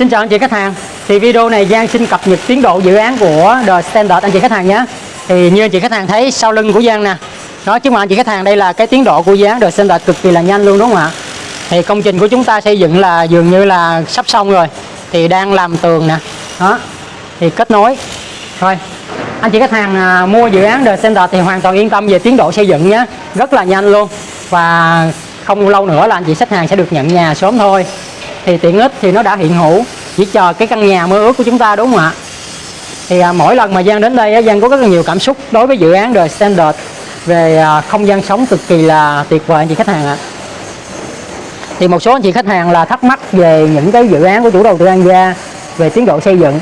Xin chào anh chị khách hàng. Thì video này Giang xin cập nhật tiến độ dự án của The Standard anh chị khách hàng nhé. Thì như anh chị khách hàng thấy sau lưng của Giang nè. Đó chứ mà anh chị khách hàng đây là cái tiến độ của dự án The Standard cực kỳ là nhanh luôn đúng không ạ? Thì công trình của chúng ta xây dựng là dường như là sắp xong rồi. Thì đang làm tường nè. Đó. Thì kết nối. Thôi anh chị khách hàng à, mua dự án The Standard thì hoàn toàn yên tâm về tiến độ xây dựng nhé. Rất là nhanh luôn. Và không lâu nữa là anh chị khách hàng sẽ được nhận nhà sớm thôi thì tiện ích thì nó đã hiện hữu chỉ chờ cái căn nhà mơ ước của chúng ta đúng không ạ? Thì à, mỗi lần mà Giang đến đây Giang có rất là nhiều cảm xúc đối với dự án The Standard về à, không gian sống cực kỳ là tuyệt vời anh chị khách hàng ạ. Thì một số anh chị khách hàng là thắc mắc về những cái dự án của chủ đầu tư An Gia về tiến độ xây dựng.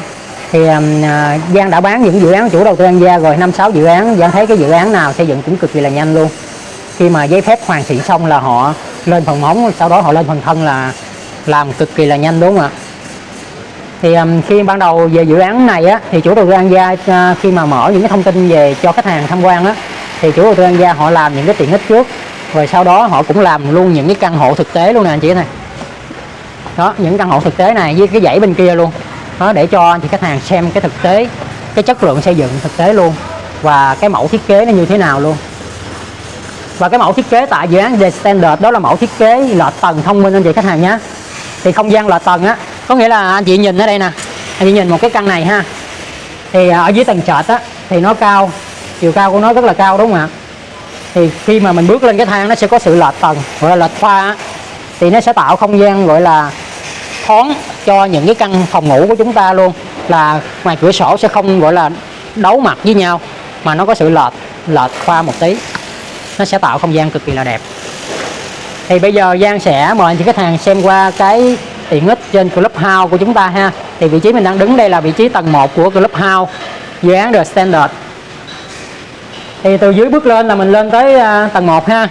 Thì à, à Giang đã bán những dự án chủ đầu tư An Gia rồi năm sáu dự án. Giang thấy cái dự án nào xây dựng cũng cực kỳ là nhanh luôn. Khi mà giấy phép hoàn thiện xong là họ lên phần móng sau đó họ lên phần thân là làm cực kỳ là nhanh đúng không ạ? Thì um, khi ban đầu về dự án này á thì chủ đầu tư An Gia uh, khi mà mở những cái thông tin về cho khách hàng tham quan á thì chủ đầu tư An Gia họ làm những cái tiện ích trước rồi sau đó họ cũng làm luôn những cái căn hộ thực tế luôn nè anh chị này. Đó những căn hộ thực tế này với cái dãy bên kia luôn. Đó để cho anh chị khách hàng xem cái thực tế cái chất lượng xây dựng thực tế luôn và cái mẫu thiết kế nó như thế nào luôn. Và cái mẫu thiết kế tại dự án The Standard đó là mẫu thiết kế lợt tầng thông minh anh chị khách hàng nhé thì không gian là tầng á có nghĩa là anh chị nhìn ở đây nè. Anh chị nhìn một cái căn này ha. Thì à, ở dưới tầng trệt á thì nó cao chiều cao của nó rất là cao đúng không ạ? Thì khi mà mình bước lên cái thang nó sẽ có sự lệch tầng gọi là lệch pha á, thì nó sẽ tạo không gian gọi là thoáng cho những cái căn phòng ngủ của chúng ta luôn là ngoài cửa sổ sẽ không gọi là đấu mặt với nhau mà nó có sự lệch lệch pha một tí. Nó sẽ tạo không gian cực kỳ là đẹp thì bây giờ Giang sẽ mời anh chị khách hàng xem qua cái tiện ích trên Clubhouse của chúng ta ha. Thì vị trí mình đang đứng đây là vị trí tầng 1 của Clubhouse, dự án The Standard. Thì từ dưới bước lên là mình lên tới à, tầng 1 ha.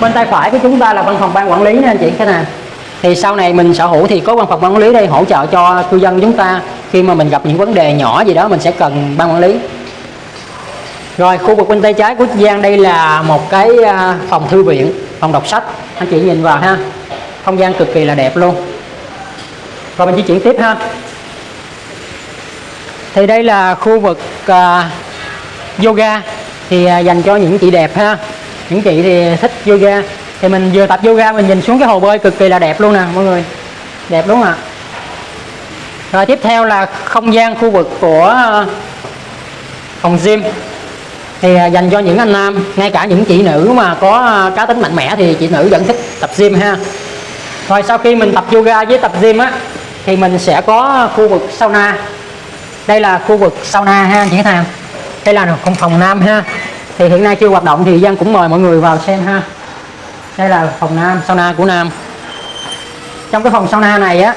Bên tay phải của chúng ta là văn phòng ban quản lý nha anh chị khách hàng. Thì sau này mình sở hữu thì có văn phòng ban quản lý đây hỗ trợ cho cư dân chúng ta khi mà mình gặp những vấn đề nhỏ gì đó mình sẽ cần ban quản lý rồi khu vực bên tay trái của Giang đây là một cái à, phòng thư viện phòng đọc sách. Anh chị nhìn vào ha. Không gian cực kỳ là đẹp luôn. Rồi mình di chuyển tiếp ha. Thì đây là khu vực uh, yoga. Thì uh, dành cho những chị đẹp ha. Những chị thì thích yoga. Thì mình vừa tập yoga mình nhìn xuống cái hồ bơi cực kỳ là đẹp luôn nè mọi người. Đẹp đúng không ạ? Rồi tiếp theo là không gian khu vực của uh, phòng gym thì à, dành cho những anh nam ngay cả những chị nữ mà có à, cá tính mạnh mẽ thì chị nữ vẫn thích tập gym ha. Rồi sau khi mình tập yoga với tập gym á thì mình sẽ có khu vực sauna. Đây là khu vực sauna ha chị khách hàng đây là phòng phòng nam ha. Thì hiện nay chưa hoạt động thì Giang cũng mời mọi người vào xem ha. Đây là phòng nam sauna của nam. Trong cái phòng sauna này á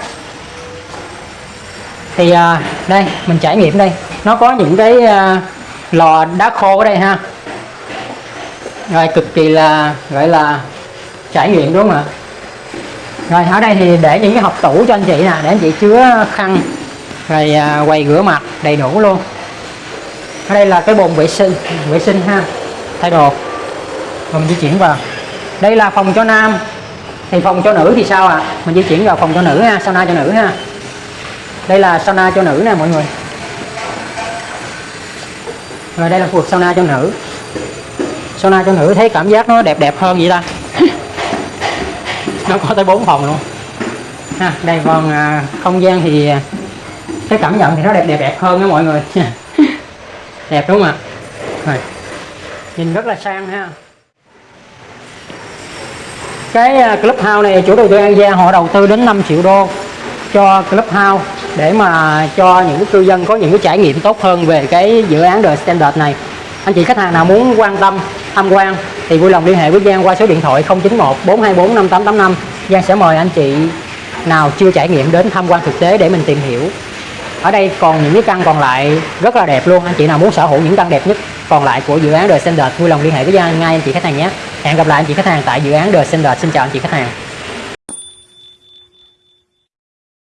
thì à, đây mình trải nghiệm đây. Nó có những cái à, lò đá khô ở đây ha. Rồi cực kỳ là gọi là trải nghiệm đúng không ạ? Rồi ở đây thì để những cái hộp tủ cho anh chị nè để anh chị chứa khăn rồi à, quầy rửa mặt đầy đủ luôn. Ở đây là cái bồn vệ sinh vệ sinh ha thay đồ. Rồi mình di chuyển vào. Đây là phòng cho nam thì phòng cho nữ thì sao ạ? À? mình di chuyển vào phòng cho nữ ha sauna cho nữ ha. Đây là sauna cho nữ nè mọi người rồi đây là khu vực sauna cho nữ. Sauna cho nữ thấy cảm giác nó đẹp đẹp hơn vậy ta? Nó có tới 4 phòng luôn. Ha đây còn à, không gian thì à, cái cảm nhận thì nó đẹp đẹp đẹp hơn đó mọi người. Đẹp đúng không ạ? Rồi nhìn rất là sang ha. Cái à, club house này chủ đầu tư An Giang họ đầu tư đến 5 triệu đô cho club house để mà cho những cư dân có những cái trải nghiệm tốt hơn về cái dự án The Standard này. Anh chị khách hàng nào muốn quan tâm, tham quan thì vui lòng liên hệ với Giang qua số điện thoại 091 424 5885 Giang sẽ mời anh chị nào chưa trải nghiệm đến tham quan thực tế để mình tìm hiểu. Ở đây còn những cái căn còn lại rất là đẹp luôn. Anh chị nào muốn sở hữu những căn đẹp nhất còn lại của dự án The Standard, vui lòng liên hệ với Giang ngay anh chị khách hàng nhé. Hẹn gặp lại anh chị khách hàng tại dự án The Standard. Xin chào anh chị khách hàng.